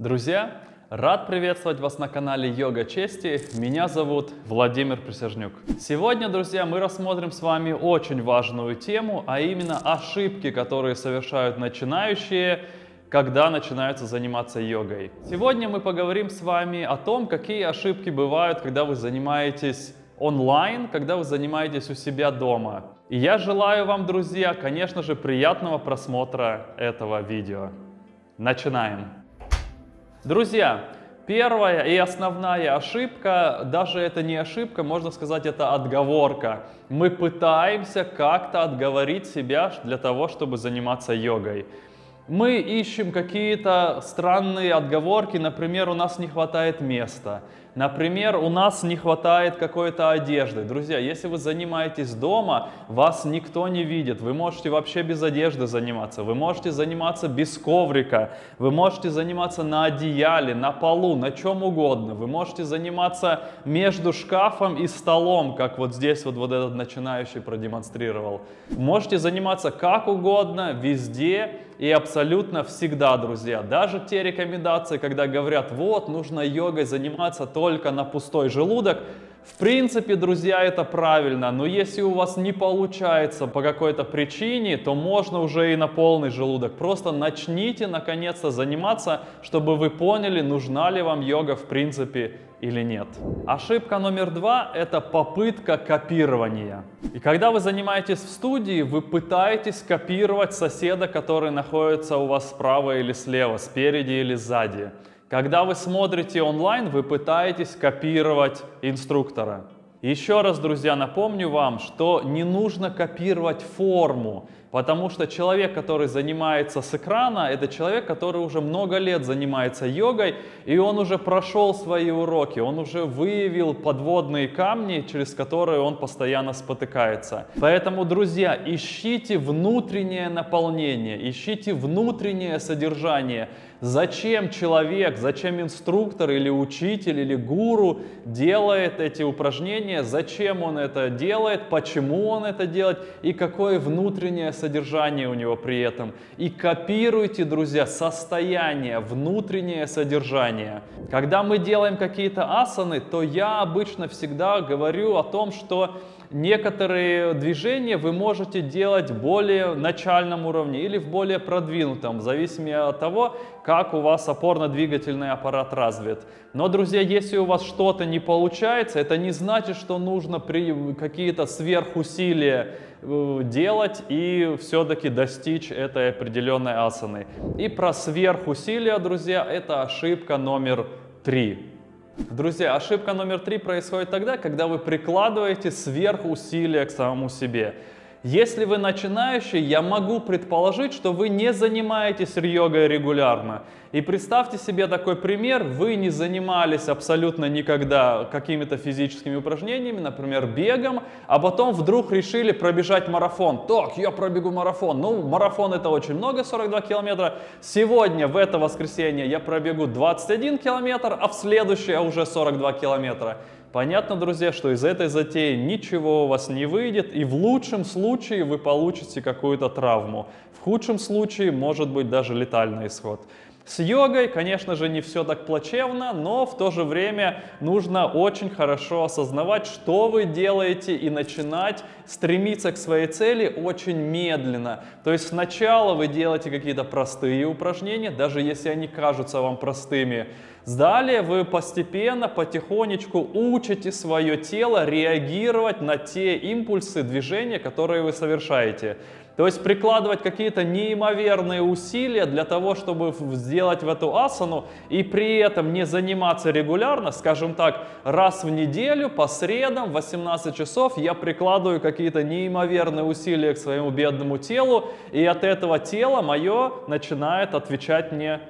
Друзья, рад приветствовать вас на канале Йога Чести. Меня зовут Владимир Присяжнюк. Сегодня, друзья, мы рассмотрим с вами очень важную тему, а именно ошибки, которые совершают начинающие, когда начинаются заниматься йогой. Сегодня мы поговорим с вами о том, какие ошибки бывают, когда вы занимаетесь онлайн, когда вы занимаетесь у себя дома. И я желаю вам, друзья, конечно же, приятного просмотра этого видео. Начинаем! Друзья, первая и основная ошибка, даже это не ошибка, можно сказать, это отговорка. Мы пытаемся как-то отговорить себя для того, чтобы заниматься йогой. Мы ищем какие-то странные отговорки, например, у нас не хватает места. Например, у нас не хватает какой-то одежды. Друзья, если вы занимаетесь дома, вас никто не видит. Вы можете вообще без одежды заниматься. Вы можете заниматься без коврика. Вы можете заниматься на одеяле, на полу, на чем угодно. Вы можете заниматься между шкафом и столом, как вот здесь вот, вот этот начинающий продемонстрировал. Можете заниматься как угодно, везде и абсолютно всегда, друзья. Даже те рекомендации, когда говорят, вот, нужно йогой заниматься только на пустой желудок, в принципе, друзья, это правильно, но если у вас не получается по какой-то причине, то можно уже и на полный желудок. Просто начните наконец-то заниматься, чтобы вы поняли, нужна ли вам йога в принципе или нет. Ошибка номер два – это попытка копирования. И когда вы занимаетесь в студии, вы пытаетесь копировать соседа, который находится у вас справа или слева, спереди или сзади. Когда вы смотрите онлайн, вы пытаетесь копировать инструктора. Еще раз, друзья, напомню вам, что не нужно копировать форму. Потому что человек, который занимается с экрана, это человек, который уже много лет занимается йогой, и он уже прошел свои уроки, он уже выявил подводные камни, через которые он постоянно спотыкается. Поэтому, друзья, ищите внутреннее наполнение, ищите внутреннее содержание. Зачем человек, зачем инструктор или учитель или гуру делает эти упражнения, зачем он это делает, почему он это делает и какое внутреннее содержание у него при этом. И копируйте, друзья, состояние, внутреннее содержание. Когда мы делаем какие-то асаны, то я обычно всегда говорю о том, что некоторые движения вы можете делать более начальном уровне или в более продвинутом, в зависимости от того, как у вас опорно-двигательный аппарат развит. Но, друзья, если у вас что-то не получается, это не значит, что нужно какие-то сверхусилия э, делать и все-таки достичь этой определенной асаны. И про сверхусилия, друзья, это ошибка номер три. Друзья, ошибка номер три происходит тогда, когда вы прикладываете сверхусилия к самому себе. Если вы начинающий, я могу предположить, что вы не занимаетесь йогой регулярно. И представьте себе такой пример, вы не занимались абсолютно никогда какими-то физическими упражнениями, например, бегом, а потом вдруг решили пробежать марафон. Так, я пробегу марафон. Ну, марафон это очень много, 42 километра. Сегодня, в это воскресенье, я пробегу 21 километр, а в следующее уже 42 километра. Понятно, друзья, что из этой затеи ничего у вас не выйдет, и в лучшем случае вы получите какую-то травму. В худшем случае может быть даже летальный исход. С йогой, конечно же, не все так плачевно, но в то же время нужно очень хорошо осознавать, что вы делаете и начинать стремиться к своей цели очень медленно. То есть сначала вы делаете какие-то простые упражнения, даже если они кажутся вам простыми. Далее вы постепенно, потихонечку учите свое тело реагировать на те импульсы движения, которые вы совершаете. То есть прикладывать какие-то неимоверные усилия для того, чтобы сделать в эту асану и при этом не заниматься регулярно, скажем так, раз в неделю по средам в 18 часов я прикладываю какие-то неимоверные усилия к своему бедному телу, и от этого тела мое начинает отвечать мне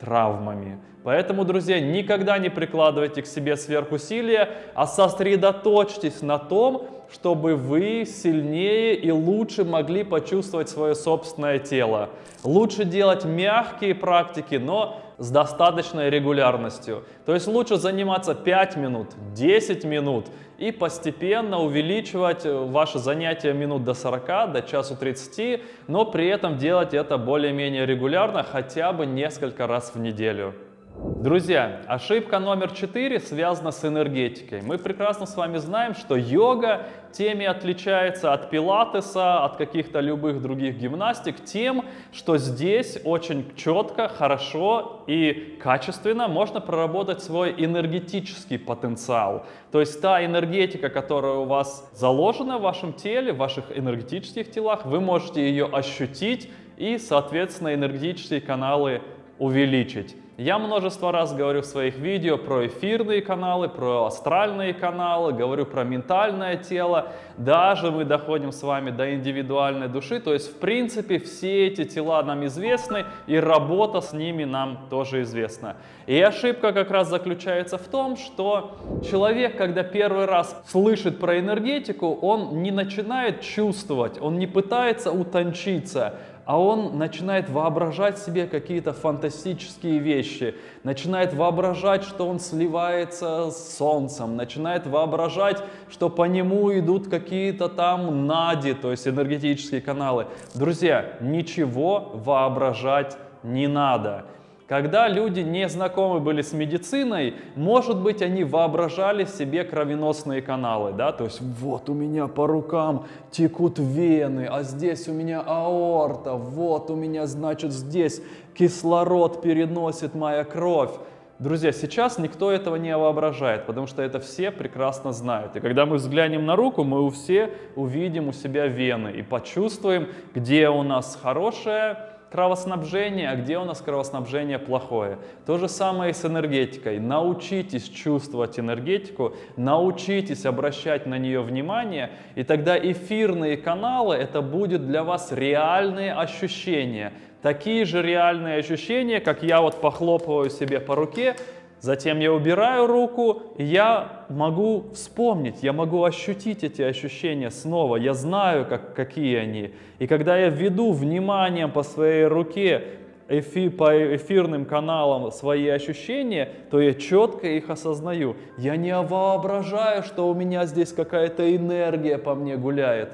травмами. Поэтому, друзья, никогда не прикладывайте к себе сверхусилия, а сосредоточьтесь на том, чтобы вы сильнее и лучше могли почувствовать свое собственное тело. Лучше делать мягкие практики, но с достаточной регулярностью. То есть лучше заниматься 5 минут, 10 минут и постепенно увеличивать э, ваши занятия минут до 40, до часу 30, но при этом делать это более-менее регулярно, хотя бы несколько раз в неделю. Друзья, ошибка номер четыре связана с энергетикой. Мы прекрасно с вами знаем, что йога теми отличается от пилатеса, от каких-то любых других гимнастик, тем, что здесь очень четко, хорошо и качественно можно проработать свой энергетический потенциал. То есть та энергетика, которая у вас заложена в вашем теле, в ваших энергетических телах, вы можете ее ощутить и, соответственно, энергетические каналы увеличить. Я множество раз говорю в своих видео про эфирные каналы, про астральные каналы, говорю про ментальное тело. Даже мы доходим с вами до индивидуальной души. То есть, в принципе, все эти тела нам известны, и работа с ними нам тоже известна. И ошибка как раз заключается в том, что человек, когда первый раз слышит про энергетику, он не начинает чувствовать, он не пытается утончиться, а он начинает воображать себе какие-то фантастические вещи, начинает воображать, что он сливается с солнцем, начинает воображать, что по нему идут какие-то там нади, то есть энергетические каналы. Друзья, ничего воображать не надо. Когда люди не знакомы были с медициной, может быть, они воображали себе кровеносные каналы, да, то есть вот у меня по рукам текут вены, а здесь у меня аорта, вот у меня, значит, здесь кислород переносит моя кровь. Друзья, сейчас никто этого не воображает, потому что это все прекрасно знают. И когда мы взглянем на руку, мы у все увидим у себя вены и почувствуем, где у нас хорошая кровоснабжение, а где у нас кровоснабжение плохое. То же самое и с энергетикой. Научитесь чувствовать энергетику, научитесь обращать на нее внимание, и тогда эфирные каналы это будет для вас реальные ощущения. Такие же реальные ощущения, как я вот похлопываю себе по руке, Затем я убираю руку, и я могу вспомнить, я могу ощутить эти ощущения снова. Я знаю, как, какие они. И когда я веду вниманием по своей руке, эфи, по эфирным каналам свои ощущения, то я четко их осознаю. Я не воображаю, что у меня здесь какая-то энергия по мне гуляет.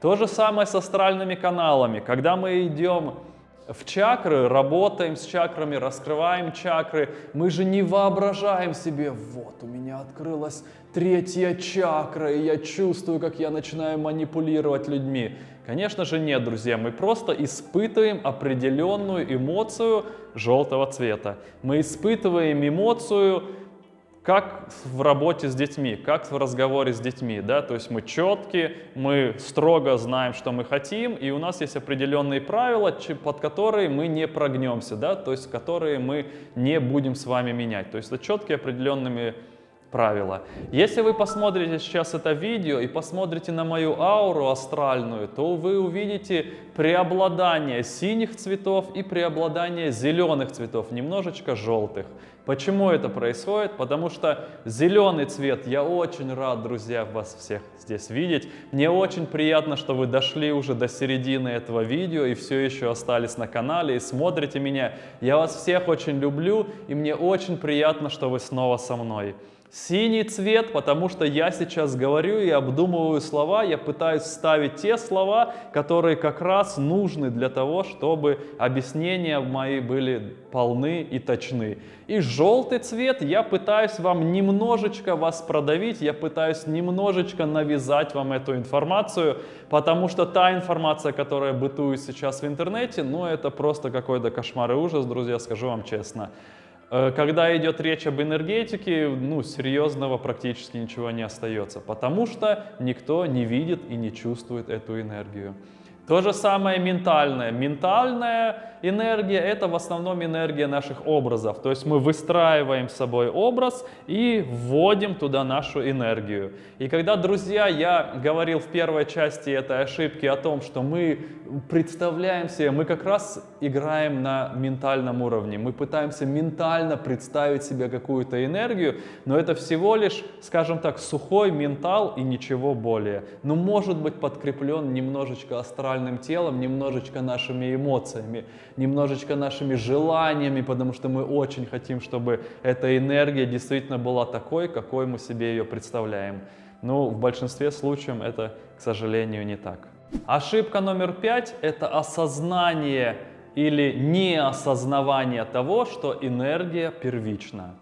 То же самое с астральными каналами. Когда мы идем в чакры, работаем с чакрами, раскрываем чакры. Мы же не воображаем себе, вот у меня открылась третья чакра, и я чувствую, как я начинаю манипулировать людьми. Конечно же нет, друзья, мы просто испытываем определенную эмоцию желтого цвета. Мы испытываем эмоцию как в работе с детьми, как в разговоре с детьми, да, то есть мы четкие, мы строго знаем, что мы хотим, и у нас есть определенные правила, под которые мы не прогнемся, да, то есть которые мы не будем с вами менять, то есть это четкие определенными правила. Если вы посмотрите сейчас это видео и посмотрите на мою ауру астральную, то вы увидите преобладание синих цветов и преобладание зеленых цветов, немножечко желтых. Почему это происходит? Потому что зеленый цвет, я очень рад, друзья, вас всех здесь видеть. Мне очень приятно, что вы дошли уже до середины этого видео и все еще остались на канале и смотрите меня. Я вас всех очень люблю и мне очень приятно, что вы снова со мной. Синий цвет, потому что я сейчас говорю и обдумываю слова, я пытаюсь ставить те слова, которые как раз нужны для того, чтобы объяснения мои были полны и точны. И желтый цвет, я пытаюсь вам немножечко вас продавить, я пытаюсь немножечко навязать вам эту информацию, потому что та информация, которая бытует сейчас в интернете, ну это просто какой-то кошмар и ужас, друзья, скажу вам честно. Э, когда идет речь об энергетике, ну, серьезного практически ничего не остается, потому что никто не видит и не чувствует эту энергию. То же самое ментальное. Ментальная энергия – это в основном энергия наших образов. То есть мы выстраиваем с собой образ и вводим туда нашу энергию. И когда, друзья, я говорил в первой части этой ошибки о том, что мы представляем себе, мы как раз играем на ментальном уровне. Мы пытаемся ментально представить себе какую-то энергию, но это всего лишь, скажем так, сухой ментал и ничего более. Но может быть подкреплен немножечко астральным телом, немножечко нашими эмоциями немножечко нашими желаниями, потому что мы очень хотим, чтобы эта энергия действительно была такой, какой мы себе ее представляем. Но в большинстве случаев это, к сожалению, не так. Ошибка номер пять – это осознание или неосознавание того, что энергия первична.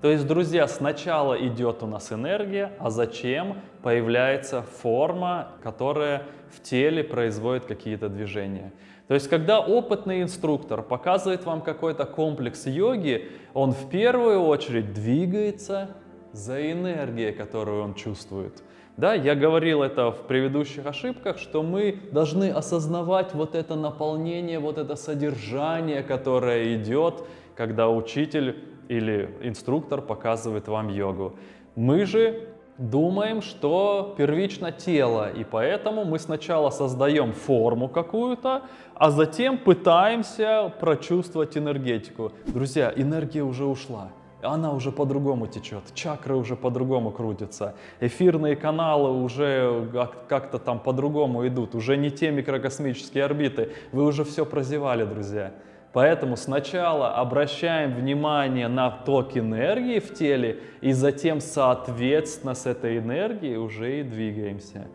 То есть, друзья, сначала идет у нас энергия, а зачем появляется форма, которая в теле производит какие-то движения. То есть, когда опытный инструктор показывает вам какой-то комплекс йоги, он в первую очередь двигается за энергией, которую он чувствует. Да, я говорил это в предыдущих ошибках, что мы должны осознавать вот это наполнение, вот это содержание, которое идет, когда учитель или инструктор показывает вам йогу. Мы же думаем, что первично тело, и поэтому мы сначала создаем форму какую-то, а затем пытаемся прочувствовать энергетику. Друзья, энергия уже ушла она уже по-другому течет, чакры уже по-другому крутятся, эфирные каналы уже как-то там по-другому идут, уже не те микрокосмические орбиты, вы уже все прозевали, друзья. Поэтому сначала обращаем внимание на ток энергии в теле и затем соответственно с этой энергией уже и двигаемся.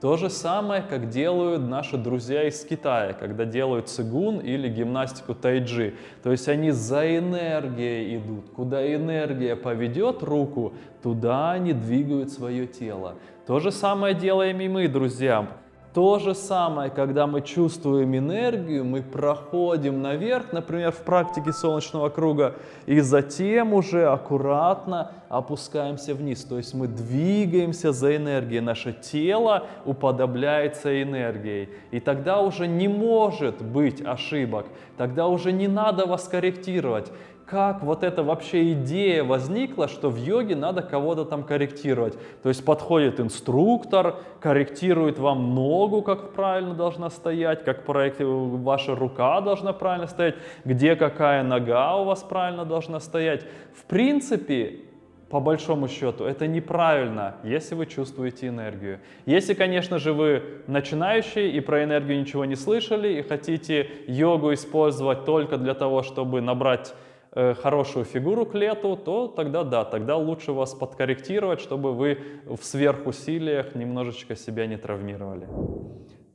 То же самое, как делают наши друзья из Китая, когда делают цигун или гимнастику тайджи. То есть они за энергией идут. Куда энергия поведет руку, туда они двигают свое тело. То же самое делаем и мы, друзья. То же самое, когда мы чувствуем энергию, мы проходим наверх, например, в практике солнечного круга, и затем уже аккуратно опускаемся вниз. То есть мы двигаемся за энергией, наше тело уподобляется энергией. И тогда уже не может быть ошибок, тогда уже не надо вас корректировать как вот эта вообще идея возникла, что в йоге надо кого-то там корректировать. То есть подходит инструктор, корректирует вам ногу, как правильно должна стоять, как ваша рука должна правильно стоять, где какая нога у вас правильно должна стоять. В принципе, по большому счету, это неправильно, если вы чувствуете энергию. Если, конечно же, вы начинающий и про энергию ничего не слышали, и хотите йогу использовать только для того, чтобы набрать Э, хорошую фигуру к лету, то тогда да, тогда лучше вас подкорректировать, чтобы вы в сверхусилиях немножечко себя не травмировали.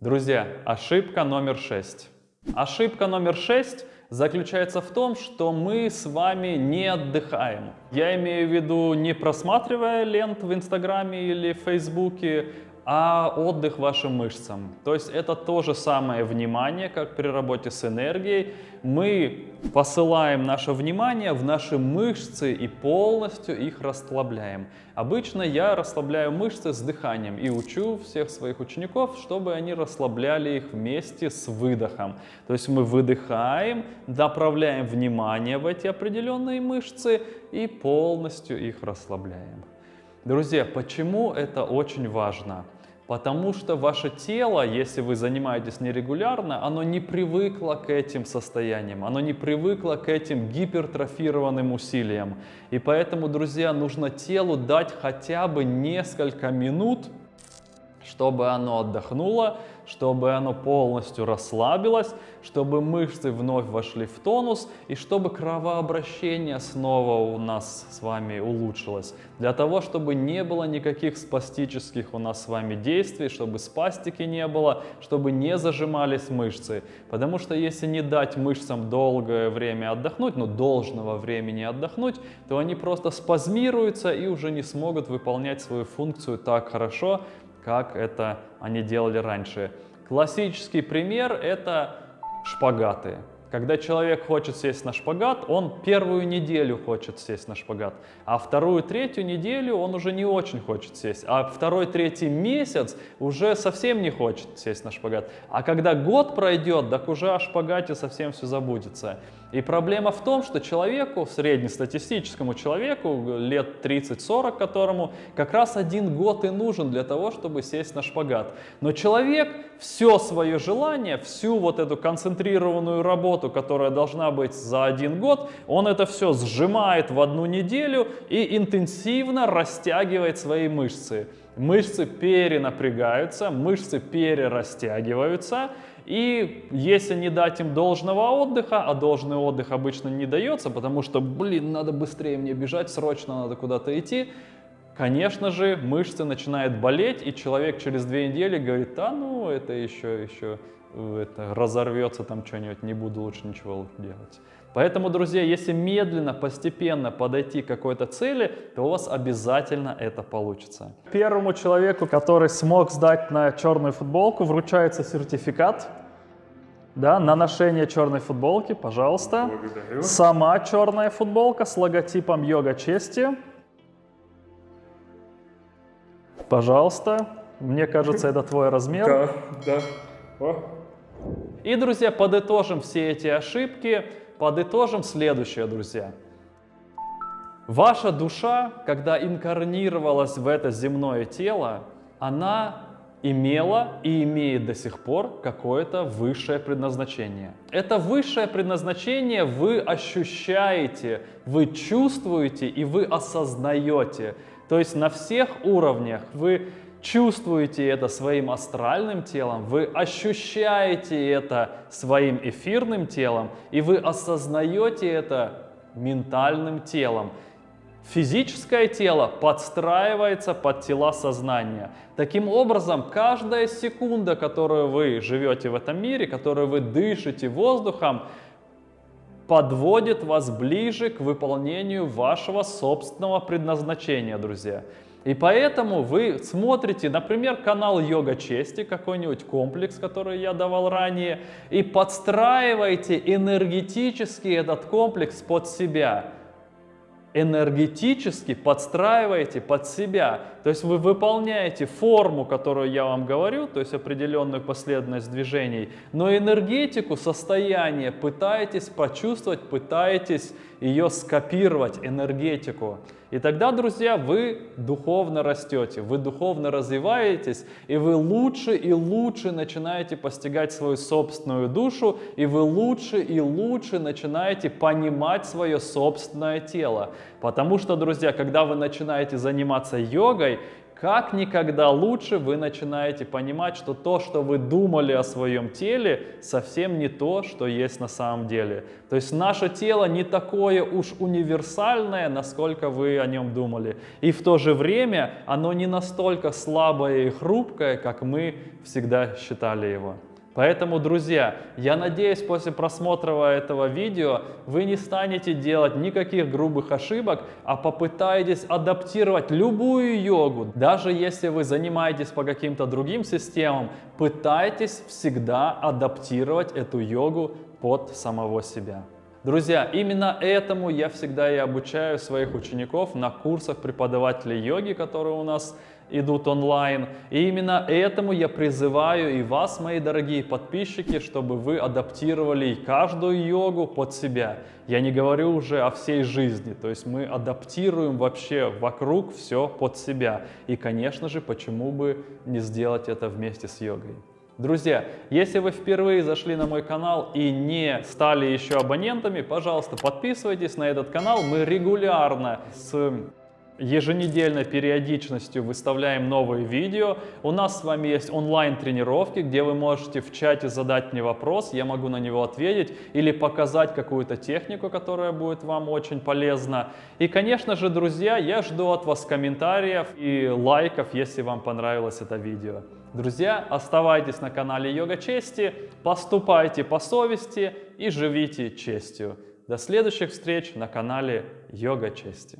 Друзья, ошибка номер шесть. Ошибка номер шесть заключается в том, что мы с вами не отдыхаем. Я имею в виду не просматривая лент в Инстаграме или Фейсбуке, а отдых вашим мышцам. То есть это то же самое внимание, как при работе с энергией. Мы посылаем наше внимание в наши мышцы и полностью их расслабляем. Обычно я расслабляю мышцы с дыханием и учу всех своих учеников, чтобы они расслабляли их вместе с выдохом. То есть мы выдыхаем, направляем внимание в эти определенные мышцы и полностью их расслабляем. Друзья, почему это очень важно? Потому что ваше тело, если вы занимаетесь нерегулярно, оно не привыкло к этим состояниям, оно не привыкло к этим гипертрофированным усилиям. И поэтому, друзья, нужно телу дать хотя бы несколько минут, чтобы оно отдохнуло, чтобы оно полностью расслабилось, чтобы мышцы вновь вошли в тонус и чтобы кровообращение снова у нас с вами улучшилось. Для того, чтобы не было никаких спастических у нас с вами действий, чтобы спастики не было, чтобы не зажимались мышцы. Потому что если не дать мышцам долгое время отдохнуть, ну должного времени отдохнуть, то они просто спазмируются и уже не смогут выполнять свою функцию так хорошо, как это они делали раньше. Классический пример – это шпагаты. Когда человек хочет сесть на шпагат, он первую неделю хочет сесть на шпагат, а вторую, третью неделю он уже не очень хочет сесть, а второй, третий месяц уже совсем не хочет сесть на шпагат. А когда год пройдет, так уже о шпагате совсем все забудется. И проблема в том, что человеку, среднестатистическому человеку, лет 30-40 которому, как раз один год и нужен для того, чтобы сесть на шпагат. Но человек все свое желание, всю вот эту концентрированную работу, которая должна быть за один год, он это все сжимает в одну неделю и интенсивно растягивает свои мышцы. Мышцы перенапрягаются, мышцы перерастягиваются, и если не дать им должного отдыха, а должный отдых обычно не дается, потому что, блин, надо быстрее мне бежать, срочно надо куда-то идти, конечно же, мышцы начинают болеть, и человек через две недели говорит, а ну, это еще, еще э, это, разорвется там что-нибудь, не буду лучше ничего делать. Поэтому, друзья, если медленно, постепенно подойти к какой-то цели, то у вас обязательно это получится. Первому человеку, который смог сдать на черную футболку, вручается сертификат да, на ношение черной футболки, пожалуйста. Благодарю. Сама черная футболка с логотипом йога чести. Пожалуйста. Мне кажется, это твой размер. Да, да. О, И, друзья, подытожим все эти ошибки. Подытожим следующее, друзья. Ваша душа, когда инкарнировалась в это земное тело, она имела и имеет до сих пор какое-то высшее предназначение. Это высшее предназначение вы ощущаете, вы чувствуете и вы осознаете. То есть на всех уровнях вы чувствуете это своим астральным телом, вы ощущаете это своим эфирным телом, и вы осознаете это ментальным телом. Физическое тело подстраивается под тела сознания. Таким образом, каждая секунда, которую вы живете в этом мире, которую вы дышите воздухом, подводит вас ближе к выполнению вашего собственного предназначения, друзья. И поэтому вы смотрите, например, канал Йога Чести, какой-нибудь комплекс, который я давал ранее, и подстраиваете энергетически этот комплекс под себя энергетически подстраиваете под себя. То есть вы выполняете форму, которую я вам говорю, то есть определенную последовательность движений, но энергетику, состояние пытаетесь почувствовать, пытаетесь ее скопировать, энергетику. И тогда, друзья, вы духовно растете, вы духовно развиваетесь, и вы лучше и лучше начинаете постигать свою собственную душу, и вы лучше и лучше начинаете понимать свое собственное тело. Потому что, друзья, когда вы начинаете заниматься йогой, как никогда лучше вы начинаете понимать, что то, что вы думали о своем теле, совсем не то, что есть на самом деле. То есть наше тело не такое уж универсальное, насколько вы о нем думали. И в то же время оно не настолько слабое и хрупкое, как мы всегда считали его. Поэтому, друзья, я надеюсь, после просмотра этого видео вы не станете делать никаких грубых ошибок, а попытаетесь адаптировать любую йогу. Даже если вы занимаетесь по каким-то другим системам, пытайтесь всегда адаптировать эту йогу под самого себя. Друзья, именно этому я всегда и обучаю своих учеников на курсах преподавателей йоги, которые у нас идут онлайн. И именно этому я призываю и вас, мои дорогие подписчики, чтобы вы адаптировали каждую йогу под себя. Я не говорю уже о всей жизни, то есть мы адаптируем вообще вокруг все под себя. И, конечно же, почему бы не сделать это вместе с йогой. Друзья, если вы впервые зашли на мой канал и не стали еще абонентами, пожалуйста, подписывайтесь на этот канал. Мы регулярно с еженедельной периодичностью выставляем новые видео. У нас с вами есть онлайн-тренировки, где вы можете в чате задать мне вопрос, я могу на него ответить или показать какую-то технику, которая будет вам очень полезна. И, конечно же, друзья, я жду от вас комментариев и лайков, если вам понравилось это видео. Друзья, оставайтесь на канале Йога Чести, поступайте по совести и живите честью. До следующих встреч на канале Йога Чести.